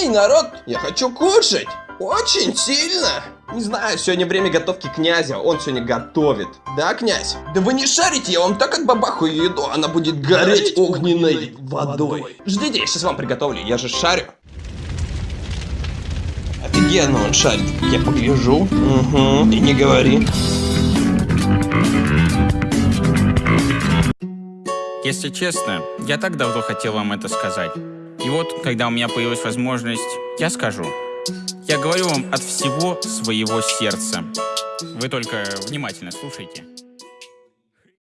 Эй, народ, я хочу кушать. Очень сильно. Не знаю, сегодня время готовки князя, он сегодня готовит. Да, князь? Да вы не шарите, я вам так отбабахаю еду, она будет гореть огненной водой. Ждите, я сейчас вам приготовлю, я же шарю. Офигенно он шарит. Я погляжу. Угу. И не говори. Если честно, я так давно хотел вам это сказать. И вот, когда у меня появилась возможность, я скажу. Я говорю вам от всего своего сердца. Вы только внимательно слушайте.